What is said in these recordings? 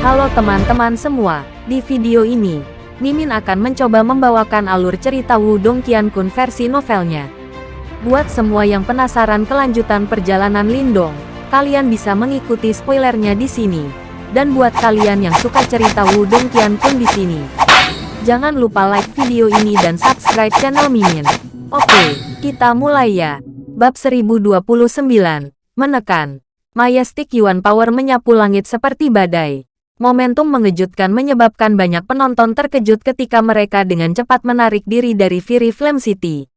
Halo teman-teman semua, di video ini, Mimin akan mencoba membawakan alur cerita Wudong Qiankun versi novelnya. Buat semua yang penasaran kelanjutan perjalanan Lindong, kalian bisa mengikuti spoilernya di sini. Dan buat kalian yang suka cerita Wudong Qiankun di sini, jangan lupa like video ini dan subscribe channel Mimin. Oke, kita mulai ya. Bab 1029, Menekan. Majestic Yuan Power menyapu langit seperti badai. Momentum mengejutkan menyebabkan banyak penonton terkejut ketika mereka dengan cepat menarik diri dari Fury Flame City.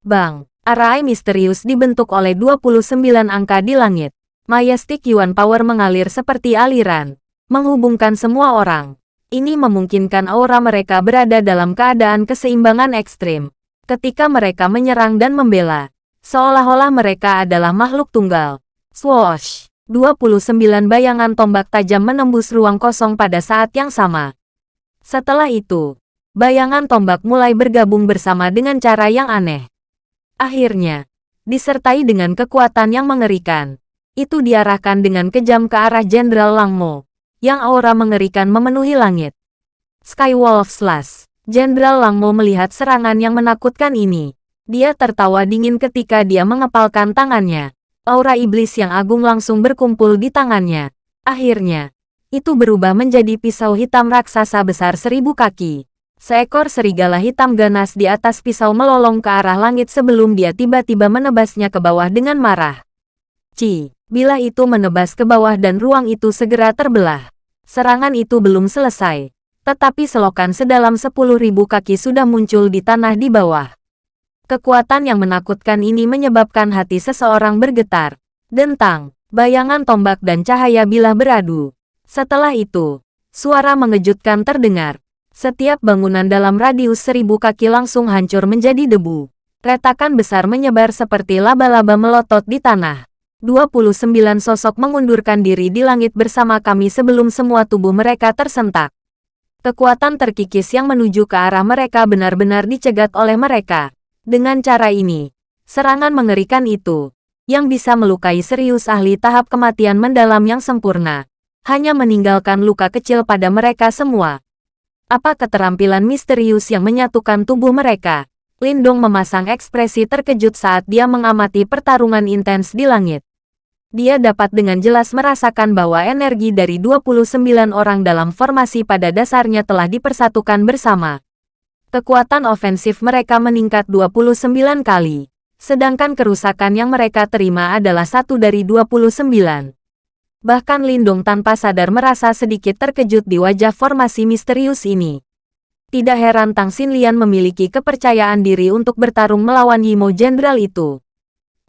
Bang, arai misterius dibentuk oleh 29 angka di langit. Majestic Yuan Power mengalir seperti aliran, menghubungkan semua orang. Ini memungkinkan aura mereka berada dalam keadaan keseimbangan ekstrim. Ketika mereka menyerang dan membela, seolah-olah mereka adalah makhluk tunggal. Swoosh! 29 bayangan tombak tajam menembus ruang kosong pada saat yang sama. Setelah itu, bayangan tombak mulai bergabung bersama dengan cara yang aneh. Akhirnya, disertai dengan kekuatan yang mengerikan, itu diarahkan dengan kejam ke arah Jenderal Langmo, yang aura mengerikan memenuhi langit. Skywolf Slash Jenderal Langmo melihat serangan yang menakutkan ini. Dia tertawa dingin ketika dia mengepalkan tangannya aura iblis yang agung langsung berkumpul di tangannya. Akhirnya, itu berubah menjadi pisau hitam raksasa besar seribu kaki. Seekor serigala hitam ganas di atas pisau melolong ke arah langit sebelum dia tiba-tiba menebasnya ke bawah dengan marah. Ci, bila itu menebas ke bawah dan ruang itu segera terbelah. Serangan itu belum selesai, tetapi selokan sedalam sepuluh ribu kaki sudah muncul di tanah di bawah. Kekuatan yang menakutkan ini menyebabkan hati seseorang bergetar. Dentang, bayangan tombak dan cahaya bilah beradu. Setelah itu, suara mengejutkan terdengar. Setiap bangunan dalam radius seribu kaki langsung hancur menjadi debu. Retakan besar menyebar seperti laba-laba melotot di tanah. 29 sosok mengundurkan diri di langit bersama kami sebelum semua tubuh mereka tersentak. Kekuatan terkikis yang menuju ke arah mereka benar-benar dicegat oleh mereka. Dengan cara ini, serangan mengerikan itu, yang bisa melukai serius ahli tahap kematian mendalam yang sempurna, hanya meninggalkan luka kecil pada mereka semua. Apa keterampilan misterius yang menyatukan tubuh mereka? Lindong memasang ekspresi terkejut saat dia mengamati pertarungan intens di langit. Dia dapat dengan jelas merasakan bahwa energi dari 29 orang dalam formasi pada dasarnya telah dipersatukan bersama kekuatan ofensif mereka meningkat 29 kali, sedangkan kerusakan yang mereka terima adalah satu dari 29. Bahkan Lindung tanpa sadar merasa sedikit terkejut di wajah formasi misterius ini. Tidak heran Tang Xinlian memiliki kepercayaan diri untuk bertarung melawan Yimo Jenderal itu.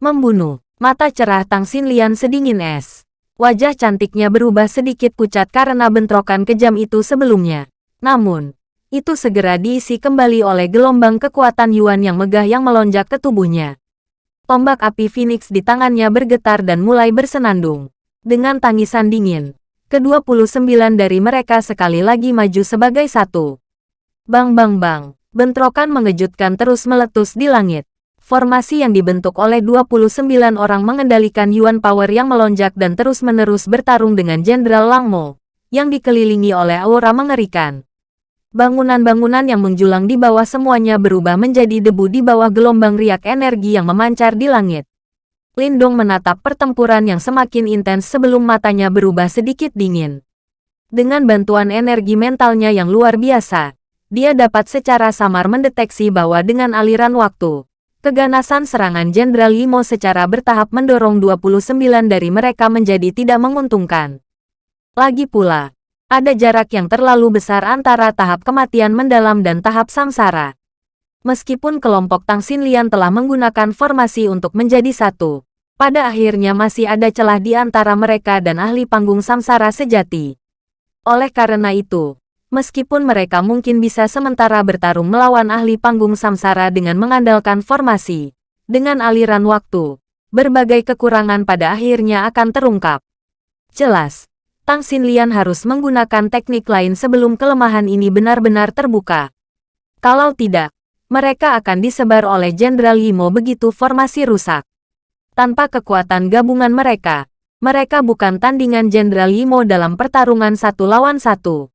Membunuh, mata cerah Tang Xinlian sedingin es. Wajah cantiknya berubah sedikit pucat karena bentrokan kejam itu sebelumnya. Namun, itu segera diisi kembali oleh gelombang kekuatan Yuan yang megah yang melonjak ke tubuhnya. Tombak api Phoenix di tangannya bergetar dan mulai bersenandung. Dengan tangisan dingin, ke-29 dari mereka sekali lagi maju sebagai satu. Bang bang bang, bentrokan mengejutkan terus meletus di langit. Formasi yang dibentuk oleh 29 orang mengendalikan Yuan Power yang melonjak dan terus-menerus bertarung dengan Jenderal Langmo, yang dikelilingi oleh aura mengerikan. Bangunan-bangunan yang menjulang di bawah semuanya berubah menjadi debu di bawah gelombang riak energi yang memancar di langit. Lindong menatap pertempuran yang semakin intens sebelum matanya berubah sedikit dingin. Dengan bantuan energi mentalnya yang luar biasa, dia dapat secara samar mendeteksi bahwa dengan aliran waktu, keganasan serangan Jenderal Limo secara bertahap mendorong 29 dari mereka menjadi tidak menguntungkan. Lagi pula, ada jarak yang terlalu besar antara tahap kematian mendalam dan tahap samsara. Meskipun kelompok Tang Xinlian telah menggunakan formasi untuk menjadi satu, pada akhirnya masih ada celah di antara mereka dan ahli panggung samsara sejati. Oleh karena itu, meskipun mereka mungkin bisa sementara bertarung melawan ahli panggung samsara dengan mengandalkan formasi, dengan aliran waktu, berbagai kekurangan pada akhirnya akan terungkap. Jelas, Tang Xinlian harus menggunakan teknik lain sebelum kelemahan ini benar-benar terbuka. Kalau tidak, mereka akan disebar oleh Jenderal Yimo begitu formasi rusak. Tanpa kekuatan gabungan mereka, Mereka bukan tandingan Jenderal Yimo dalam pertarungan satu lawan satu.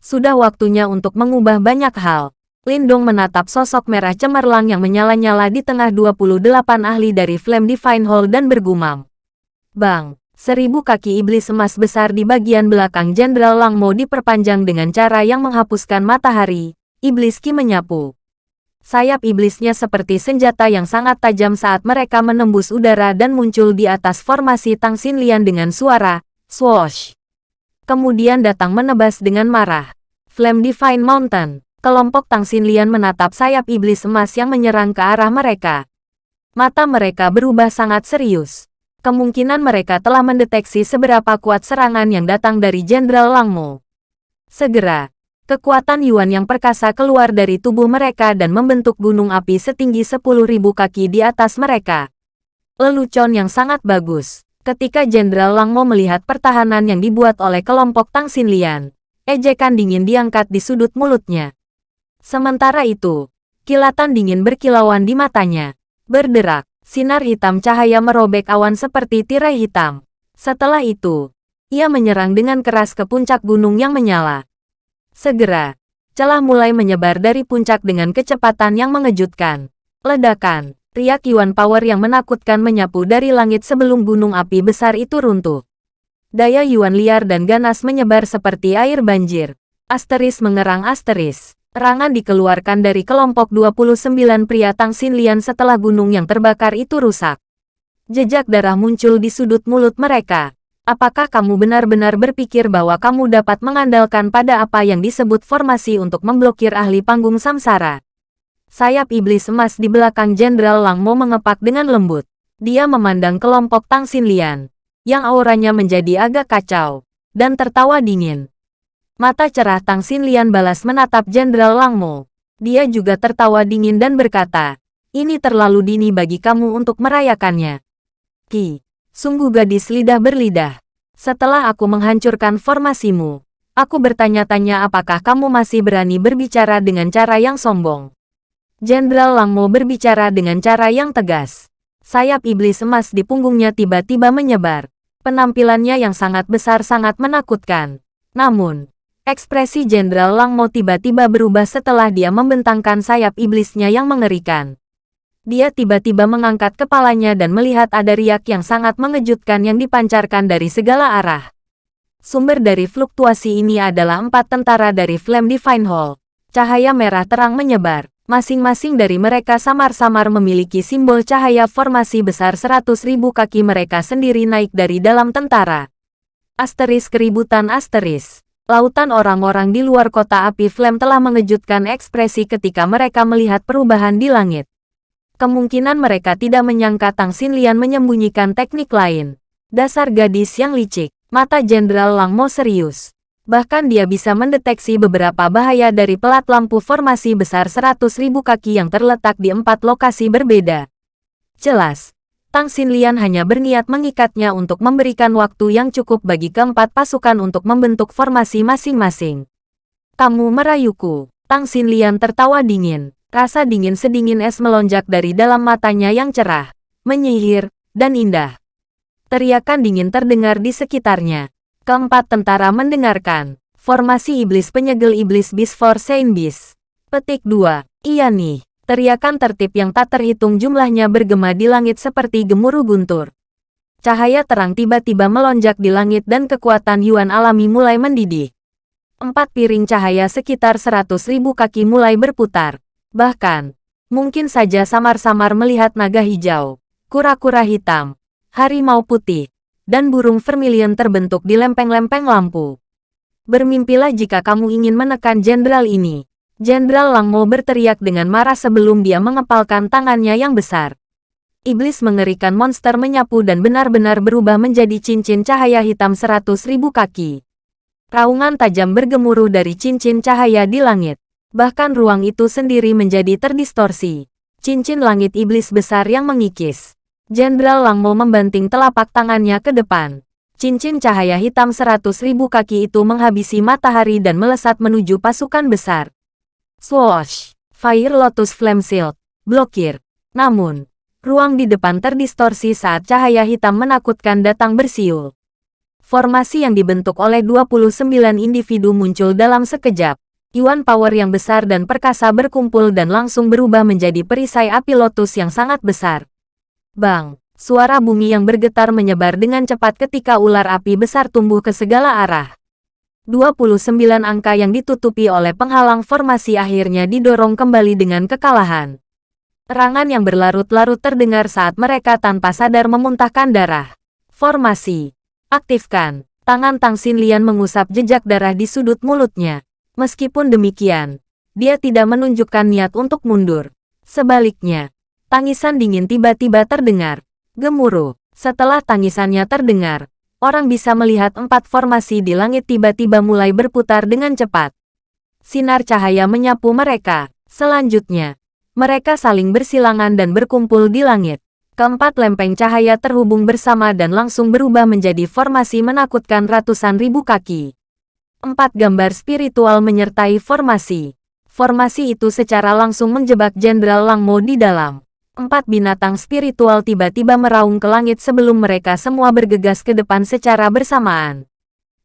Sudah waktunya untuk mengubah banyak hal. Lindong menatap sosok merah cemerlang yang menyala-nyala di tengah 28 ahli dari Flame Divine Hall dan bergumam. Bang, seribu kaki iblis emas besar di bagian belakang Jenderal Langmo diperpanjang dengan cara yang menghapuskan matahari. Iblis Ki menyapu. Sayap iblisnya seperti senjata yang sangat tajam saat mereka menembus udara dan muncul di atas formasi Tang Xinlian dengan suara, swoosh. Kemudian datang menebas dengan marah. Flame Divine Mountain kelompok Tang Xinlian menatap sayap iblis emas yang menyerang ke arah mereka. Mata mereka berubah sangat serius. Kemungkinan mereka telah mendeteksi seberapa kuat serangan yang datang dari Jenderal Langmo. Segera, kekuatan Yuan yang perkasa keluar dari tubuh mereka dan membentuk gunung api setinggi 10.000 kaki di atas mereka. Lelucon yang sangat bagus. Ketika Jenderal Langmo melihat pertahanan yang dibuat oleh kelompok Tang Xinlian, ejekan dingin diangkat di sudut mulutnya. Sementara itu, kilatan dingin berkilauan di matanya. Berderak, sinar hitam cahaya merobek awan seperti tirai hitam. Setelah itu, ia menyerang dengan keras ke puncak gunung yang menyala. Segera, celah mulai menyebar dari puncak dengan kecepatan yang mengejutkan. Ledakan, riak Yuan Power yang menakutkan menyapu dari langit sebelum gunung api besar itu runtuh. Daya Yuan liar dan ganas menyebar seperti air banjir. Asteris mengerang asteris. Terangan dikeluarkan dari kelompok 29 pria Tang Xinlian setelah gunung yang terbakar itu rusak. Jejak darah muncul di sudut mulut mereka. Apakah kamu benar-benar berpikir bahwa kamu dapat mengandalkan pada apa yang disebut formasi untuk memblokir ahli panggung samsara? Sayap iblis emas di belakang Jenderal Langmo mengepak dengan lembut. Dia memandang kelompok Tang Xinlian, yang auranya menjadi agak kacau, dan tertawa dingin. Mata cerah Tang Xinlian balas menatap Jenderal Langmo. Dia juga tertawa dingin dan berkata, ini terlalu dini bagi kamu untuk merayakannya. Ki, sungguh gadis lidah berlidah. Setelah aku menghancurkan formasimu, aku bertanya-tanya apakah kamu masih berani berbicara dengan cara yang sombong. Jenderal Langmo berbicara dengan cara yang tegas. Sayap iblis emas di punggungnya tiba-tiba menyebar. Penampilannya yang sangat besar sangat menakutkan. Namun, Ekspresi Jenderal Langmo tiba-tiba berubah setelah dia membentangkan sayap iblisnya yang mengerikan. Dia tiba-tiba mengangkat kepalanya dan melihat ada riak yang sangat mengejutkan yang dipancarkan dari segala arah. Sumber dari fluktuasi ini adalah empat tentara dari Flame Divine Hall. Cahaya merah terang menyebar. Masing-masing dari mereka samar-samar memiliki simbol cahaya formasi besar seratus ribu kaki mereka sendiri naik dari dalam tentara. Asteris keributan asteris. Lautan orang-orang di luar kota api Flame telah mengejutkan ekspresi ketika mereka melihat perubahan di langit. Kemungkinan mereka tidak menyangka Tang Xinlian menyembunyikan teknik lain. Dasar gadis yang licik, mata Jenderal Langmo serius. Bahkan dia bisa mendeteksi beberapa bahaya dari pelat lampu formasi besar 100.000 kaki yang terletak di empat lokasi berbeda. Jelas, Tang Xinlian hanya berniat mengikatnya untuk memberikan waktu yang cukup bagi keempat pasukan untuk membentuk formasi masing-masing. Kamu merayuku. Tang Xinlian tertawa dingin. Rasa dingin sedingin es melonjak dari dalam matanya yang cerah, menyihir, dan indah. Teriakan dingin terdengar di sekitarnya. Keempat tentara mendengarkan. Formasi iblis penyegel iblis bis for Saint Bis. Petik 2. Iya nih. Teriakan tertib yang tak terhitung jumlahnya bergema di langit seperti gemuruh guntur. Cahaya terang tiba-tiba melonjak di langit dan kekuatan Yuan alami mulai mendidih. Empat piring cahaya sekitar seratus ribu kaki mulai berputar. Bahkan, mungkin saja samar-samar melihat naga hijau, kura-kura hitam, harimau putih, dan burung vermilion terbentuk di lempeng-lempeng lampu. Bermimpilah jika kamu ingin menekan jenderal ini. Jenderal Langmo berteriak dengan marah sebelum dia mengepalkan tangannya yang besar. Iblis mengerikan monster menyapu dan benar-benar berubah menjadi cincin cahaya hitam seratus ribu kaki. Raungan tajam bergemuruh dari cincin cahaya di langit. Bahkan ruang itu sendiri menjadi terdistorsi. Cincin langit iblis besar yang mengikis. Jenderal Langmo membanting telapak tangannya ke depan. Cincin cahaya hitam seratus ribu kaki itu menghabisi matahari dan melesat menuju pasukan besar. Swoosh! Fire Lotus Flame Shield. Blokir. Namun, Ruang di depan terdistorsi saat cahaya hitam menakutkan datang bersiul. Formasi yang dibentuk oleh 29 individu muncul dalam sekejap. Yuan power yang besar dan perkasa berkumpul dan langsung berubah menjadi perisai api lotus yang sangat besar. Bang! Suara bumi yang bergetar menyebar dengan cepat ketika ular api besar tumbuh ke segala arah. 29 angka yang ditutupi oleh penghalang formasi akhirnya didorong kembali dengan kekalahan. Terangan yang berlarut-larut terdengar saat mereka tanpa sadar memuntahkan darah. Formasi. Aktifkan. Tangan Tang Xinlian mengusap jejak darah di sudut mulutnya. Meskipun demikian, dia tidak menunjukkan niat untuk mundur. Sebaliknya, tangisan dingin tiba-tiba terdengar. Gemuruh. Setelah tangisannya terdengar, orang bisa melihat empat formasi di langit tiba-tiba mulai berputar dengan cepat. Sinar cahaya menyapu mereka. Selanjutnya, mereka saling bersilangan dan berkumpul di langit. Keempat lempeng cahaya terhubung bersama dan langsung berubah menjadi formasi menakutkan ratusan ribu kaki. Empat gambar spiritual menyertai formasi. Formasi itu secara langsung menjebak Jenderal Langmo di dalam. Empat binatang spiritual tiba-tiba meraung ke langit sebelum mereka semua bergegas ke depan secara bersamaan.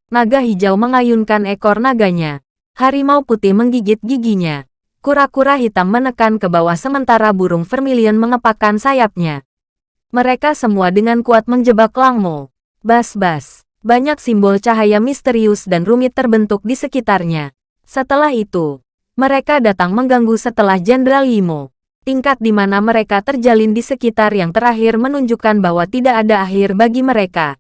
Naga hijau mengayunkan ekor naganya. Harimau putih menggigit giginya. Kura-kura hitam menekan ke bawah sementara burung vermilion mengepakkan sayapnya. Mereka semua dengan kuat menjebak Langmo. Bas-bas. Banyak simbol cahaya misterius dan rumit terbentuk di sekitarnya. Setelah itu, mereka datang mengganggu setelah Jenderal Yimo. Tingkat di mana mereka terjalin di sekitar yang terakhir menunjukkan bahwa tidak ada akhir bagi mereka.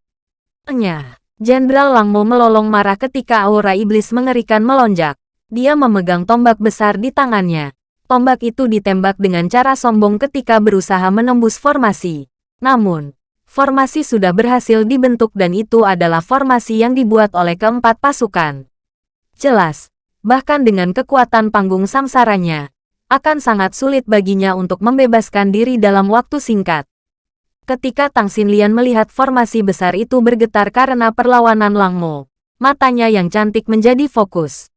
Enyah. Jenderal Langmo melolong marah ketika aura iblis mengerikan melonjak. Dia memegang tombak besar di tangannya. Tombak itu ditembak dengan cara sombong ketika berusaha menembus formasi. Namun, formasi sudah berhasil dibentuk dan itu adalah formasi yang dibuat oleh keempat pasukan. Jelas, bahkan dengan kekuatan panggung samsaranya, akan sangat sulit baginya untuk membebaskan diri dalam waktu singkat. Ketika Tang Xinlian melihat formasi besar itu bergetar karena perlawanan Langmo, matanya yang cantik menjadi fokus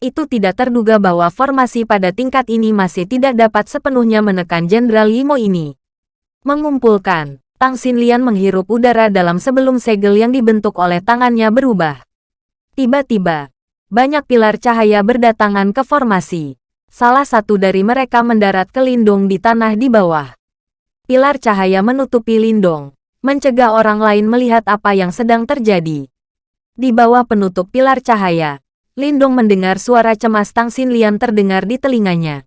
itu tidak terduga bahwa formasi pada tingkat ini masih tidak dapat sepenuhnya menekan Jenderal Yimo ini. Mengumpulkan, Tang Xinlian menghirup udara dalam sebelum segel yang dibentuk oleh tangannya berubah. Tiba-tiba, banyak pilar cahaya berdatangan ke formasi. Salah satu dari mereka mendarat ke lindung di tanah di bawah. Pilar cahaya menutupi lindung, mencegah orang lain melihat apa yang sedang terjadi. Di bawah penutup pilar cahaya, Lindong mendengar suara cemas Tang Xinlian terdengar di telinganya.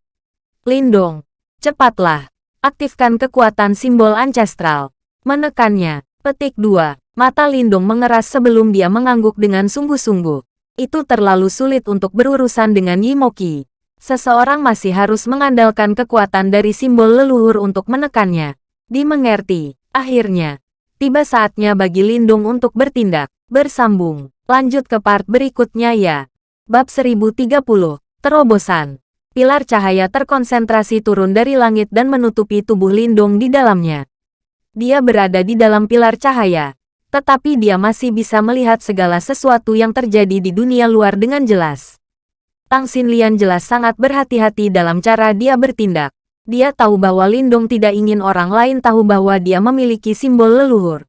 Lindong, cepatlah, aktifkan kekuatan simbol ancestral. Menekannya, petik 2. Mata Lindong mengeras sebelum dia mengangguk dengan sungguh-sungguh. Itu terlalu sulit untuk berurusan dengan Yimoki. Seseorang masih harus mengandalkan kekuatan dari simbol leluhur untuk menekannya. Dimengerti, akhirnya, tiba saatnya bagi Lindung untuk bertindak. Bersambung, lanjut ke part berikutnya ya. Bab 1030, Terobosan. Pilar cahaya terkonsentrasi turun dari langit dan menutupi tubuh Lindung di dalamnya. Dia berada di dalam pilar cahaya, tetapi dia masih bisa melihat segala sesuatu yang terjadi di dunia luar dengan jelas. Tang Xinlian jelas sangat berhati-hati dalam cara dia bertindak. Dia tahu bahwa Lindung tidak ingin orang lain tahu bahwa dia memiliki simbol leluhur.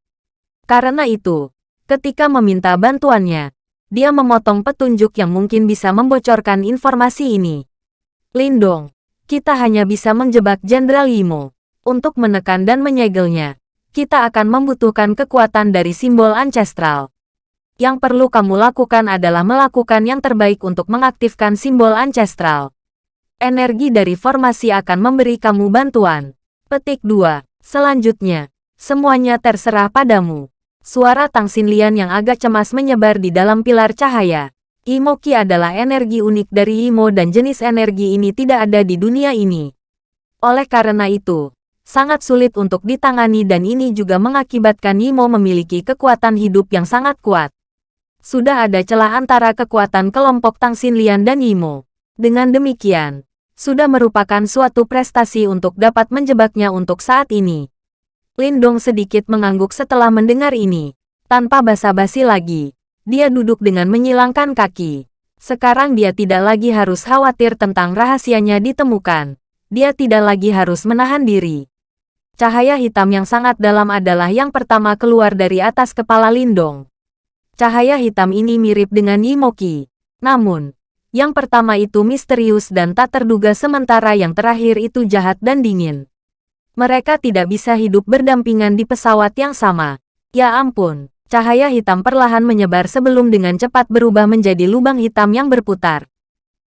Karena itu, ketika meminta bantuannya, dia memotong petunjuk yang mungkin bisa membocorkan informasi ini. Lindong, kita hanya bisa menjebak Jenderal Yimo. Untuk menekan dan menyegelnya, kita akan membutuhkan kekuatan dari simbol ancestral. Yang perlu kamu lakukan adalah melakukan yang terbaik untuk mengaktifkan simbol ancestral. Energi dari formasi akan memberi kamu bantuan. Petik 2. Selanjutnya, semuanya terserah padamu. Suara Tang Xinlian yang agak cemas menyebar di dalam pilar cahaya. Imoki adalah energi unik dari Imo dan jenis energi ini tidak ada di dunia ini. Oleh karena itu, sangat sulit untuk ditangani dan ini juga mengakibatkan Imo memiliki kekuatan hidup yang sangat kuat. Sudah ada celah antara kekuatan kelompok Tang Xinlian dan Imo. Dengan demikian, sudah merupakan suatu prestasi untuk dapat menjebaknya untuk saat ini. Lindong sedikit mengangguk setelah mendengar ini. Tanpa basa-basi lagi, dia duduk dengan menyilangkan kaki. Sekarang dia tidak lagi harus khawatir tentang rahasianya ditemukan. Dia tidak lagi harus menahan diri. Cahaya hitam yang sangat dalam adalah yang pertama keluar dari atas kepala Lindong. Cahaya hitam ini mirip dengan Yimoki. Namun, yang pertama itu misterius dan tak terduga sementara yang terakhir itu jahat dan dingin. Mereka tidak bisa hidup berdampingan di pesawat yang sama. Ya ampun, cahaya hitam perlahan menyebar sebelum dengan cepat berubah menjadi lubang hitam yang berputar.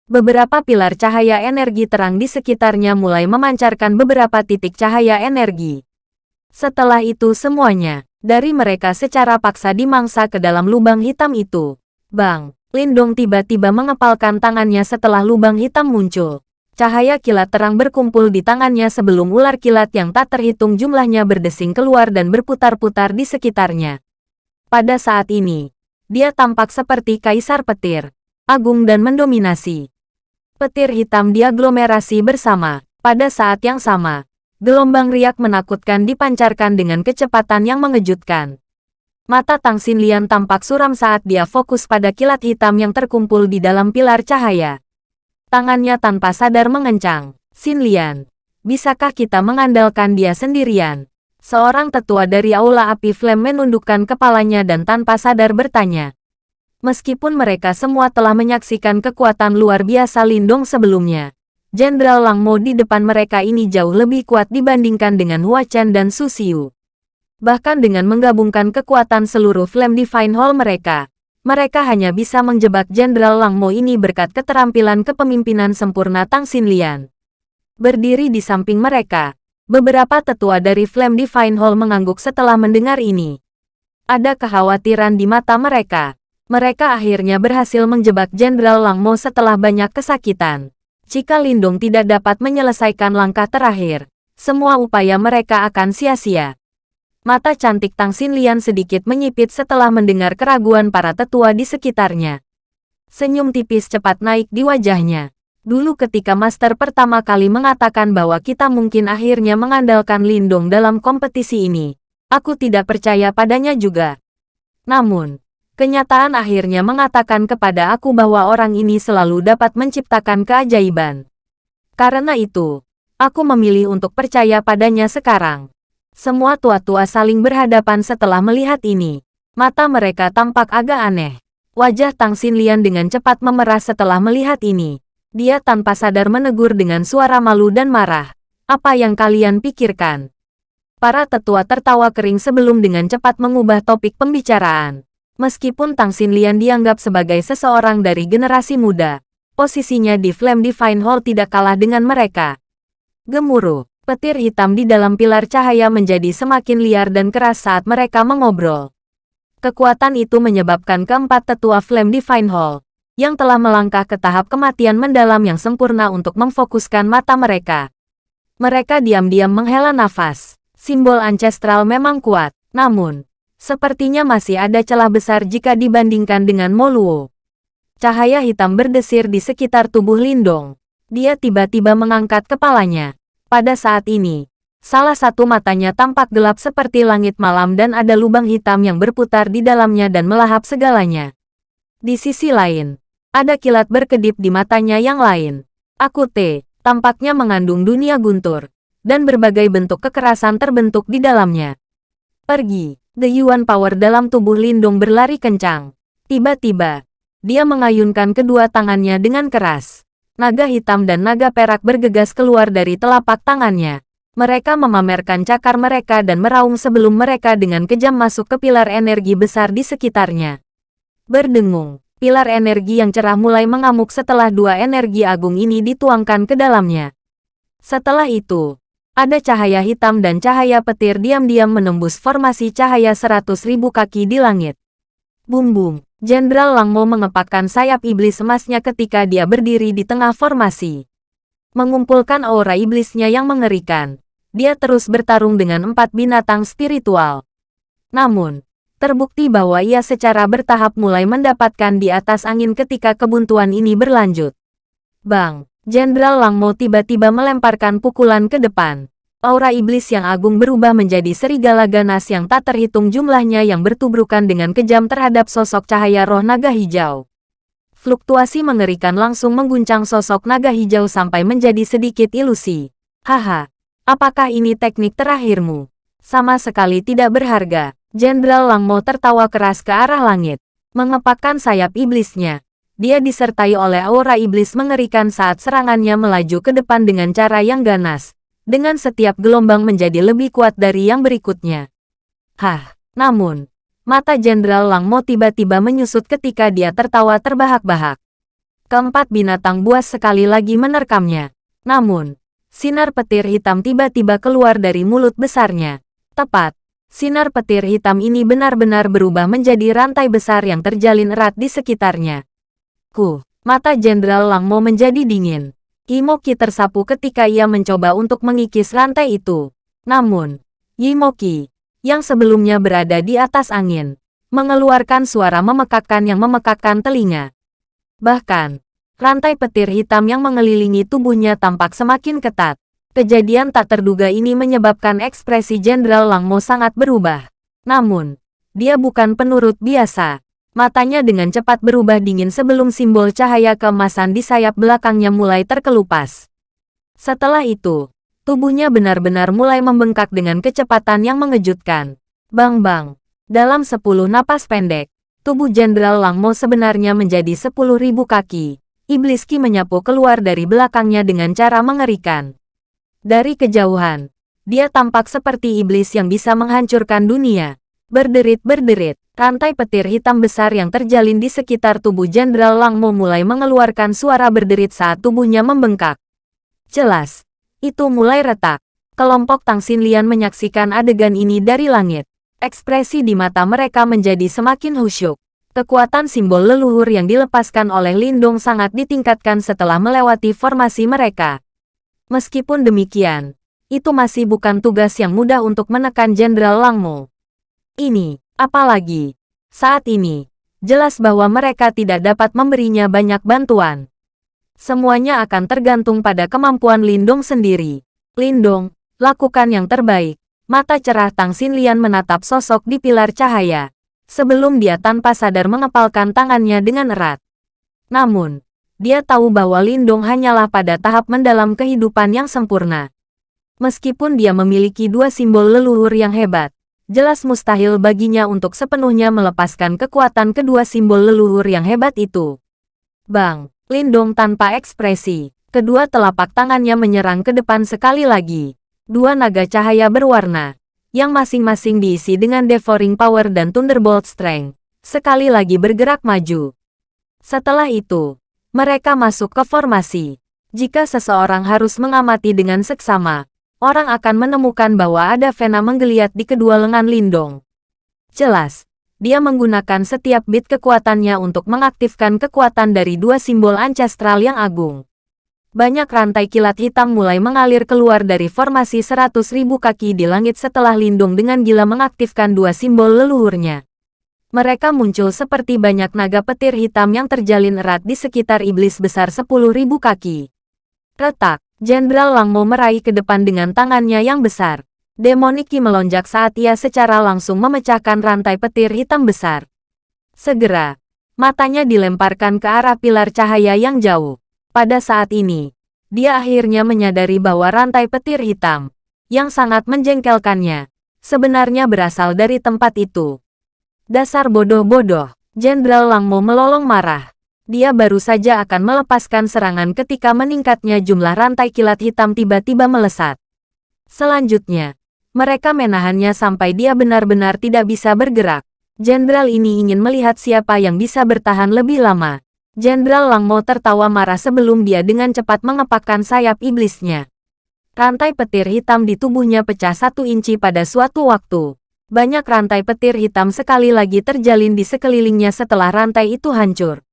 Beberapa pilar cahaya energi terang di sekitarnya mulai memancarkan beberapa titik cahaya energi. Setelah itu semuanya, dari mereka secara paksa dimangsa ke dalam lubang hitam itu. Bang, Lindong tiba-tiba mengepalkan tangannya setelah lubang hitam muncul. Cahaya kilat terang berkumpul di tangannya sebelum ular kilat yang tak terhitung jumlahnya berdesing keluar dan berputar-putar di sekitarnya. Pada saat ini, dia tampak seperti kaisar petir, agung dan mendominasi. Petir hitam diaglomerasi bersama. Pada saat yang sama, gelombang riak menakutkan dipancarkan dengan kecepatan yang mengejutkan. Mata Tang Xinlian tampak suram saat dia fokus pada kilat hitam yang terkumpul di dalam pilar cahaya. Tangannya tanpa sadar mengencang. Xinlian, bisakah kita mengandalkan dia sendirian? Seorang tetua dari Aula Api Flame menundukkan kepalanya dan tanpa sadar bertanya. Meskipun mereka semua telah menyaksikan kekuatan luar biasa Lindong sebelumnya, Jenderal Lang Mo di depan mereka ini jauh lebih kuat dibandingkan dengan Hua Chen dan Su Xiu. Bahkan dengan menggabungkan kekuatan seluruh Flame Divine Hall mereka, mereka hanya bisa menjebak Jenderal Lang Mo ini berkat keterampilan kepemimpinan sempurna Tang Xinlian. Berdiri di samping mereka, beberapa tetua dari Flame Divine Hall mengangguk setelah mendengar ini. Ada kekhawatiran di mata mereka, mereka akhirnya berhasil menjebak Jenderal Lang Mo setelah banyak kesakitan. Jika Lindung tidak dapat menyelesaikan langkah terakhir, semua upaya mereka akan sia-sia. Mata cantik Tang Xinlian sedikit menyipit setelah mendengar keraguan para tetua di sekitarnya. Senyum tipis cepat naik di wajahnya. Dulu ketika Master pertama kali mengatakan bahwa kita mungkin akhirnya mengandalkan Lindung dalam kompetisi ini, aku tidak percaya padanya juga. Namun, Kenyataan akhirnya mengatakan kepada aku bahwa orang ini selalu dapat menciptakan keajaiban. Karena itu, aku memilih untuk percaya padanya sekarang. Semua tua-tua saling berhadapan setelah melihat ini. Mata mereka tampak agak aneh. Wajah Tang Xinlian dengan cepat memerah setelah melihat ini. Dia tanpa sadar menegur dengan suara malu dan marah. Apa yang kalian pikirkan? Para tetua tertawa kering sebelum dengan cepat mengubah topik pembicaraan. Meskipun Tang Xinlian dianggap sebagai seseorang dari generasi muda, posisinya di Flame Divine Hall tidak kalah dengan mereka. Gemuruh, petir hitam di dalam pilar cahaya menjadi semakin liar dan keras saat mereka mengobrol. Kekuatan itu menyebabkan keempat tetua Flame Divine Hall, yang telah melangkah ke tahap kematian mendalam yang sempurna untuk memfokuskan mata mereka. Mereka diam-diam menghela nafas. Simbol ancestral memang kuat, namun, Sepertinya masih ada celah besar jika dibandingkan dengan Moluo. Cahaya hitam berdesir di sekitar tubuh Lindong. Dia tiba-tiba mengangkat kepalanya. Pada saat ini, salah satu matanya tampak gelap seperti langit malam dan ada lubang hitam yang berputar di dalamnya dan melahap segalanya. Di sisi lain, ada kilat berkedip di matanya yang lain. Aku T, tampaknya mengandung dunia guntur, dan berbagai bentuk kekerasan terbentuk di dalamnya. Pergi. The Yuan Power dalam tubuh Lindung berlari kencang. Tiba-tiba, dia mengayunkan kedua tangannya dengan keras. Naga hitam dan naga perak bergegas keluar dari telapak tangannya. Mereka memamerkan cakar mereka dan meraung sebelum mereka dengan kejam masuk ke pilar energi besar di sekitarnya. Berdengung, pilar energi yang cerah mulai mengamuk setelah dua energi agung ini dituangkan ke dalamnya. Setelah itu, ada cahaya hitam dan cahaya petir diam-diam menembus formasi cahaya seratus ribu kaki di langit. Bum-bum, Jenderal Langmo mengepakkan sayap iblis emasnya ketika dia berdiri di tengah formasi. Mengumpulkan aura iblisnya yang mengerikan, dia terus bertarung dengan empat binatang spiritual. Namun, terbukti bahwa ia secara bertahap mulai mendapatkan di atas angin ketika kebuntuan ini berlanjut. Bang, Jenderal Langmo tiba-tiba melemparkan pukulan ke depan. Aura iblis yang agung berubah menjadi serigala ganas yang tak terhitung jumlahnya yang bertubrukan dengan kejam terhadap sosok cahaya roh naga hijau. Fluktuasi mengerikan langsung mengguncang sosok naga hijau sampai menjadi sedikit ilusi. Haha, Apakah ini teknik terakhirmu? Sama sekali tidak berharga. Jenderal Langmo tertawa keras ke arah langit. Mengepakkan sayap iblisnya. Dia disertai oleh aura iblis mengerikan saat serangannya melaju ke depan dengan cara yang ganas. Dengan setiap gelombang menjadi lebih kuat dari yang berikutnya. Hah, namun, mata Jenderal Langmo tiba-tiba menyusut ketika dia tertawa terbahak-bahak. Keempat binatang buas sekali lagi menerkamnya. Namun, sinar petir hitam tiba-tiba keluar dari mulut besarnya. Tepat, sinar petir hitam ini benar-benar berubah menjadi rantai besar yang terjalin erat di sekitarnya. Ku, mata Jenderal Langmo menjadi dingin. Yimoki tersapu ketika ia mencoba untuk mengikis rantai itu. Namun, Yimoki, yang sebelumnya berada di atas angin, mengeluarkan suara memekakkan yang memekakkan telinga. Bahkan, rantai petir hitam yang mengelilingi tubuhnya tampak semakin ketat. Kejadian tak terduga ini menyebabkan ekspresi Jenderal Langmo sangat berubah. Namun, dia bukan penurut biasa. Matanya dengan cepat berubah dingin sebelum simbol cahaya keemasan di sayap belakangnya mulai terkelupas. Setelah itu, tubuhnya benar-benar mulai membengkak dengan kecepatan yang mengejutkan. Bang-bang, dalam sepuluh napas pendek, tubuh Jenderal Langmo sebenarnya menjadi sepuluh ribu kaki. Iblis Ki menyapu keluar dari belakangnya dengan cara mengerikan. Dari kejauhan, dia tampak seperti iblis yang bisa menghancurkan dunia. Berderit-berderit, rantai petir hitam besar yang terjalin di sekitar tubuh Jenderal Langmo mulai mengeluarkan suara berderit saat tubuhnya membengkak. Jelas, itu mulai retak. Kelompok Tang Xinlian menyaksikan adegan ini dari langit. Ekspresi di mata mereka menjadi semakin khusyuk. Kekuatan simbol leluhur yang dilepaskan oleh Lindong sangat ditingkatkan setelah melewati formasi mereka. Meskipun demikian, itu masih bukan tugas yang mudah untuk menekan Jenderal Langmo. Ini, apalagi, saat ini, jelas bahwa mereka tidak dapat memberinya banyak bantuan. Semuanya akan tergantung pada kemampuan Lindong sendiri. Lindong, lakukan yang terbaik. Mata cerah Tang Xinlian menatap sosok di pilar cahaya. Sebelum dia tanpa sadar mengepalkan tangannya dengan erat. Namun, dia tahu bahwa Lindong hanyalah pada tahap mendalam kehidupan yang sempurna. Meskipun dia memiliki dua simbol leluhur yang hebat, jelas mustahil baginya untuk sepenuhnya melepaskan kekuatan kedua simbol leluhur yang hebat itu. Bang, Lindong tanpa ekspresi, kedua telapak tangannya menyerang ke depan sekali lagi dua naga cahaya berwarna, yang masing-masing diisi dengan Devouring Power dan Thunderbolt Strength, sekali lagi bergerak maju. Setelah itu, mereka masuk ke formasi. Jika seseorang harus mengamati dengan seksama, orang akan menemukan bahwa ada vena menggeliat di kedua lengan Lindong. Jelas, dia menggunakan setiap bit kekuatannya untuk mengaktifkan kekuatan dari dua simbol ancestral yang agung banyak rantai kilat hitam mulai mengalir keluar dari formasi seratus ribu kaki di langit setelah Lindung dengan gila mengaktifkan dua simbol leluhurnya. Mereka muncul seperti banyak naga petir hitam yang terjalin erat di sekitar iblis besar sepuluh ribu kaki. Retak, Jenderal Langmo meraih ke depan dengan tangannya yang besar. Demoniki melonjak saat ia secara langsung memecahkan rantai petir hitam besar. Segera, matanya dilemparkan ke arah pilar cahaya yang jauh. Pada saat ini, dia akhirnya menyadari bahwa rantai petir hitam, yang sangat menjengkelkannya, sebenarnya berasal dari tempat itu. Dasar bodoh-bodoh, Jenderal Langmo melolong marah. Dia baru saja akan melepaskan serangan ketika meningkatnya jumlah rantai kilat hitam tiba-tiba melesat. Selanjutnya, mereka menahannya sampai dia benar-benar tidak bisa bergerak. Jenderal ini ingin melihat siapa yang bisa bertahan lebih lama. Jenderal Langmo tertawa marah sebelum dia dengan cepat mengepakkan sayap iblisnya. Rantai petir hitam di tubuhnya pecah satu inci pada suatu waktu. Banyak rantai petir hitam sekali lagi terjalin di sekelilingnya setelah rantai itu hancur.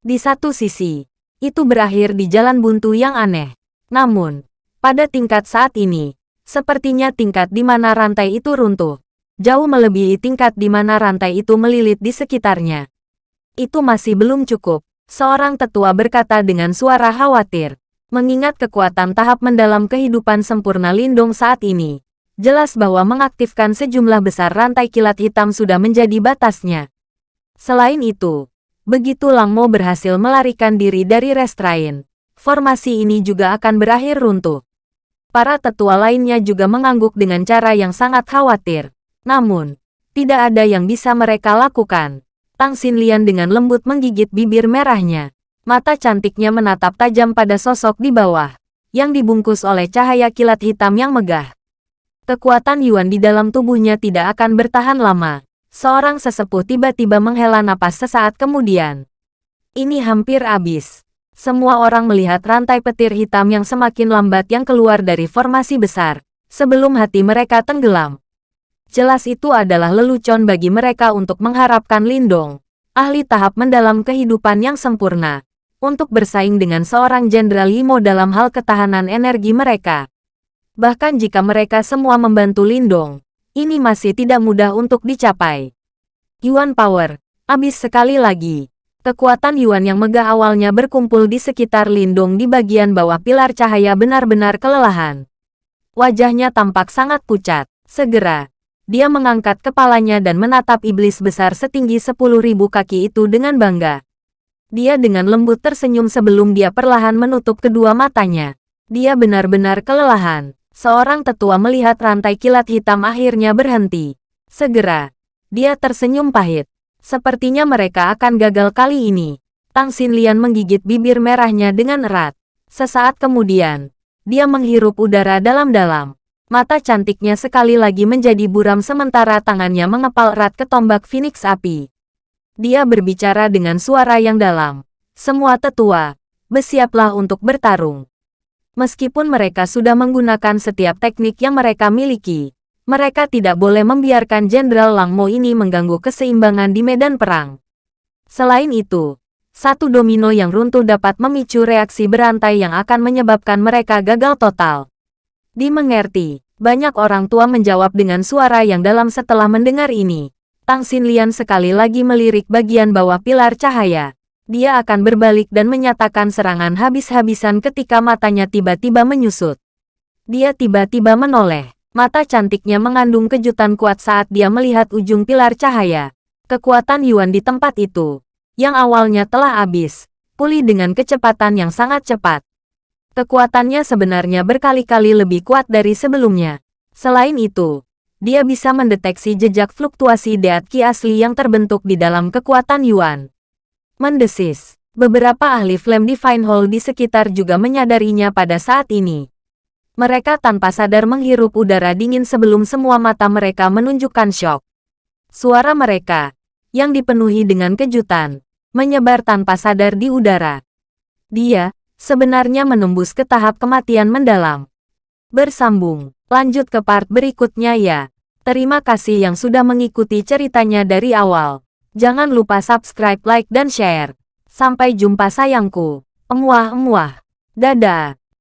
Di satu sisi, itu berakhir di jalan buntu yang aneh. Namun, pada tingkat saat ini, sepertinya tingkat di mana rantai itu runtuh, jauh melebihi tingkat di mana rantai itu melilit di sekitarnya. Itu masih belum cukup. Seorang tetua berkata dengan suara khawatir. Mengingat kekuatan tahap mendalam kehidupan sempurna Lindung saat ini, jelas bahwa mengaktifkan sejumlah besar rantai kilat hitam sudah menjadi batasnya. Selain itu, begitu Langmo berhasil melarikan diri dari restrain, formasi ini juga akan berakhir runtuh. Para tetua lainnya juga mengangguk dengan cara yang sangat khawatir. Namun, tidak ada yang bisa mereka lakukan. Tang Xinlian dengan lembut menggigit bibir merahnya. Mata cantiknya menatap tajam pada sosok di bawah, yang dibungkus oleh cahaya kilat hitam yang megah. Kekuatan Yuan di dalam tubuhnya tidak akan bertahan lama. Seorang sesepuh tiba-tiba menghela napas sesaat kemudian. Ini hampir habis. Semua orang melihat rantai petir hitam yang semakin lambat yang keluar dari formasi besar, sebelum hati mereka tenggelam. Jelas itu adalah lelucon bagi mereka untuk mengharapkan Lindong, ahli tahap mendalam kehidupan yang sempurna, untuk bersaing dengan seorang Jenderal Yimo dalam hal ketahanan energi mereka. Bahkan jika mereka semua membantu Lindong, ini masih tidak mudah untuk dicapai. Yuan Power, habis sekali lagi. Kekuatan Yuan yang megah awalnya berkumpul di sekitar Lindong di bagian bawah pilar cahaya benar-benar kelelahan. Wajahnya tampak sangat pucat. Segera, dia mengangkat kepalanya dan menatap iblis besar setinggi sepuluh ribu kaki itu dengan bangga. Dia dengan lembut tersenyum sebelum dia perlahan menutup kedua matanya. Dia benar-benar kelelahan. Seorang tetua melihat rantai kilat hitam akhirnya berhenti. Segera, dia tersenyum pahit. Sepertinya mereka akan gagal kali ini. Tang Xinlian menggigit bibir merahnya dengan erat. Sesaat kemudian, dia menghirup udara dalam-dalam. Mata cantiknya sekali lagi menjadi buram sementara tangannya mengepal erat ke tombak Phoenix api. Dia berbicara dengan suara yang dalam. Semua tetua, bersiaplah untuk bertarung. Meskipun mereka sudah menggunakan setiap teknik yang mereka miliki, mereka tidak boleh membiarkan Jenderal Lang Mo ini mengganggu keseimbangan di medan perang. Selain itu, satu domino yang runtuh dapat memicu reaksi berantai yang akan menyebabkan mereka gagal total. Dimengerti, banyak orang tua menjawab dengan suara yang dalam setelah mendengar ini. Tang Xinlian sekali lagi melirik bagian bawah pilar cahaya. Dia akan berbalik dan menyatakan serangan habis-habisan ketika matanya tiba-tiba menyusut. Dia tiba-tiba menoleh. Mata cantiknya mengandung kejutan kuat saat dia melihat ujung pilar cahaya. Kekuatan Yuan di tempat itu, yang awalnya telah habis, pulih dengan kecepatan yang sangat cepat. Kekuatannya sebenarnya berkali-kali lebih kuat dari sebelumnya. Selain itu, dia bisa mendeteksi jejak fluktuasi deat ki asli yang terbentuk di dalam kekuatan Yuan. Mendesis, beberapa ahli Flame Divine Hall di sekitar juga menyadarinya pada saat ini. Mereka tanpa sadar menghirup udara dingin sebelum semua mata mereka menunjukkan shock. Suara mereka, yang dipenuhi dengan kejutan, menyebar tanpa sadar di udara. Dia, sebenarnya menembus ke tahap kematian mendalam. Bersambung, lanjut ke part berikutnya ya. Terima kasih yang sudah mengikuti ceritanya dari awal. Jangan lupa subscribe, like, dan share. Sampai jumpa sayangku. Emuah-emuah. Dadah.